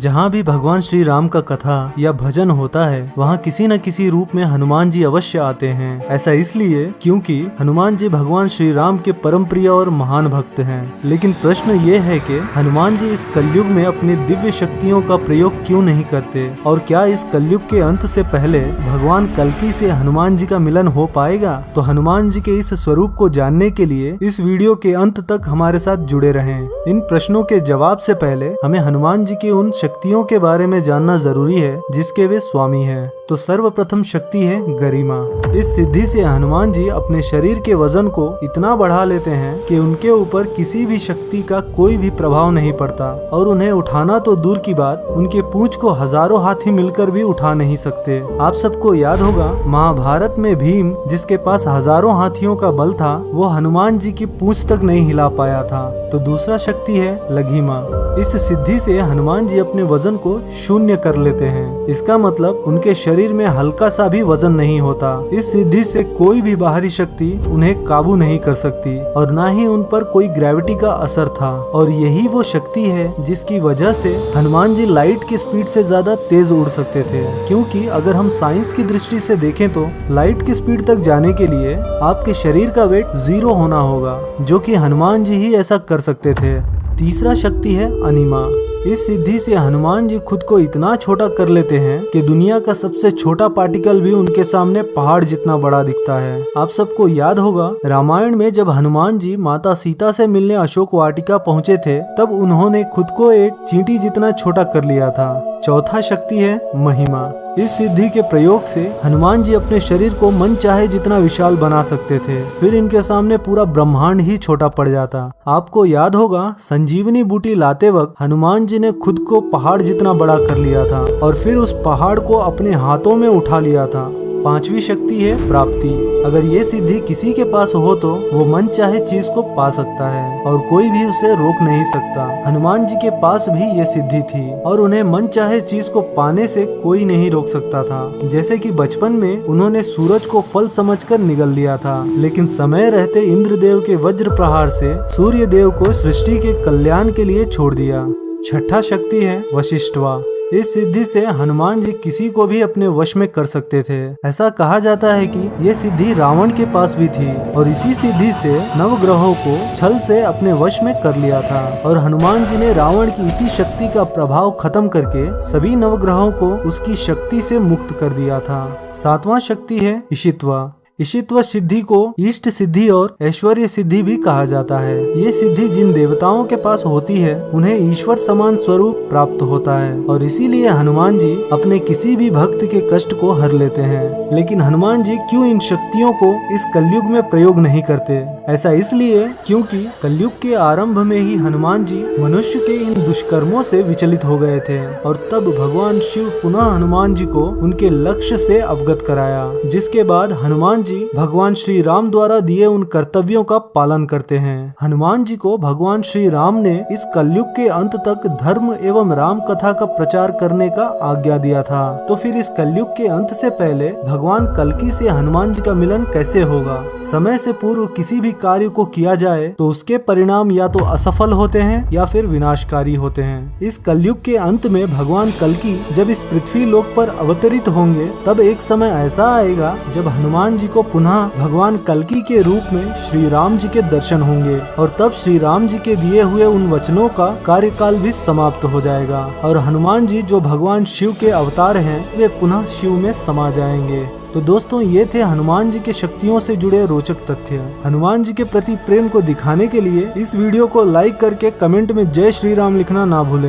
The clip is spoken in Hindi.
जहाँ भी भगवान श्री राम का कथा या भजन होता है, वहाँ किसी न किसी रूप में हनुमान जी अवश्य आते हैं। ऐसा इसलिए क्योंकि हनुमान जी भगवान श्री राम के परम प्रिय और महान भक्त हैं। लेकिन प्रश्न ये है कि हनुमान जी इस कलयुग में अपनी दिव्य शक्तियों का प्रयोग क्यों नहीं करते? और क्या इस कलयुग के अंत से पहले भगवान कलकी से हनुमान जी का मिलन हो पाएगा? तो हनुमान जी के इस स्वरूप को जानने के लिए इस वीडियो के अंत तक हमारे साथ जुड़े रहें। इन प्रश्नों के जवाब से पहले हमें हनुमान जी के उन शक्तियों के बारे में जानना ज़रूरी है जिसके वे स्वामी हैं। तो सर्वप्रथम शक्ति है गरिमा। इस सिद्धि से हनुमान जी अपने शरीर के वज़न को इतना बढ़ा लेते हैं कि उनके ऊपर किसी भी शक्ति का कोई भी प्रभाव नहीं पड़ता और उन्हें उठाना तो दूर की बात, उनके पूंछ को हज़ारों हाथी मिलकर भी उठा नहीं सकते। आप सबको याद होगा, महाभारत में भीम, जिसके पास हज़ारों हाथियों का बल था, वो हनुमान जी की पूंछ तक नहीं हिला पाया था। तो दूसरा शक्ति है लघिमा। इस सिद्धि से हनुमान जी अपने वज़न को शून्य कर लेते हैं। इसका मतलब उनके शरीर में हल्का सा भी वज़न नहीं होता। इस सिद्धि से कोई भी बाहरी शक्ति उन्हें काबू नहीं कर सकती, और न ही उन पर कोई ग्रेविटी का असर था। और यही वो शक्ति है जिसकी वजह से हनुमान जी लाइट की स्पीड से ज़्यादा तेज उड़ सकते थे। क्योंकि अगर हम साइंस की दृष्टि से देखें तो लाइट की स्पीड तक जाने के लिए आपके शरीर का वेट ज़ीरो होना होगा, जो कि हनुमान जी ही ऐसा कर सकते थे। तीसरा शक्ति है अनिमा। इस सिद्धि से हनुमान जी खुद को इतना छोटा कर लेते हैं कि दुनिया का सबसे छोटा पार्टिकल भी उनके सामने पहाड़ जितना बड़ा दिखता है। आप सबको याद होगा, रामायण में जब हनुमान जी माता सीता से मिलने अशोक वाटिका पहुँचे थे, तब उन्होंने खुद को एक चींटी जितना छोटा कर लिया था। चौथा शक्ति है महिमा। इस सिद्धि के प्रयोग से हनुमान जी अपने शरीर को मन चाहे जितना विशाल बना सकते थे, फिर इनके सामने पूरा ब्रह्मांड ही छोटा पड़ जाता। आपको याद होगा, संजीवनी बूटी लाते वक्त हनुमान जी ने खुद को पहाड़ जितना बड़ा कर लिया था, और फिर उस पहाड़ को अपने हाथों में उठा लिया था। पांचवी शक्ति है प्राप्ति। अगर ये सिद्धि किसी के पास हो तो वो मन चाहे चीज़ को पा सकता है और कोई भी उसे रोक नहीं सकता। हनुमान जी के पास भी ये सिद्धि थी और उन्हें मन चाहे चीज़ को पाने से कोई नहीं रोक सकता था। जैसे कि बचपन में उन्होंने सूरज को फल समझकर निगल लिया था, लेकिन समय रहते इंद्रदेव के वज्र प्रहार से सूर्य देव को सृष्टि के कल्याण के लिए छोड़ दिया। छठा शक्ति है वशिष्ठवा। इस सिद्धि से हनुमान जी किसी को भी अपने वश में कर सकते थे। ऐसा कहा जाता है कि ये सिद्धि रावण के पास भी थी और इसी सिद्धि से नवग्रहों को छल से अपने वश में कर लिया था और हनुमान जी ने रावण की इसी शक्ति का प्रभाव खत्म करके सभी नवग्रहों को उसकी शक्ति से मुक्त कर दिया था। सातवां शक्ति है ईशित्वा। ईशित्व सिद्धि को इष्ट सिद्धि और ऐश्वर्य सिद्धि भी कहा जाता है। ये सिद्धि जिन देवताओं के पास होती है, उन्हें ईश्वर समान स्वरूप प्राप्त होता है और इसीलिए हनुमान जी अपने किसी भी भक्त के कष्ट को हर लेते हैं। लेकिन हनुमान जी क्यों इन शक्तियों को इस कलयुग में प्रयोग नहीं करते? ऐसा इसलिए क्योंकि कलयुग के आरंभ में ही हनुमान जी मनुष्य के इन दुष्कर्मों से विचलित हो गए थे और तब भगवान शिव पुनः हनुमान जी को उनके लक्ष्य से अवगत कराया, जिसके बाद हनुमान जी भगवान श्री राम द्वारा दिए उन कर्तव्यों का पालन करते हैं। हनुमान जी को भगवान श्री राम ने इस कलयुग के अंत तक धर्म एवं राम कथा का प्रचार करने का आज्ञा दिया था। तो फिर इस कलयुग के अंत से पहले भगवान कलकी से हनुमान जी का मिलन कैसे होगा? समय से पूर्व किसी भी कार्य को किया जाए तो उसके परिणाम या तो असफल होते हैं या फिर विनाशकारी होते हैं। इस कलयुग के अंत में भगवान कलकी जब इस पृथ्वी लोक पर अवतरित होंगे, तब एक समय ऐसा आएगा जब हनुमान जी को पुनः भगवान कलकी के रूप में श्री राम जी के दर्शन होंगे और तब श्री राम जी के दिए हुए उन वचनों का कार्यकाल भी समाप्त हो जाएगा। और हनुमान जी जो भगवान शिव के अवतार हैं, वे पुनः शिव में समा जाएँगे। तो दोस्तों, ये थे हनुमान जी के शक्तियों से जुड़े रोचक तथ्य। हनुमान जी के प्रति प्रेम को दिखाने के लिए इस वीडियो को लाइक करके कमेंट में जय श्री राम लिखना ना भूलें।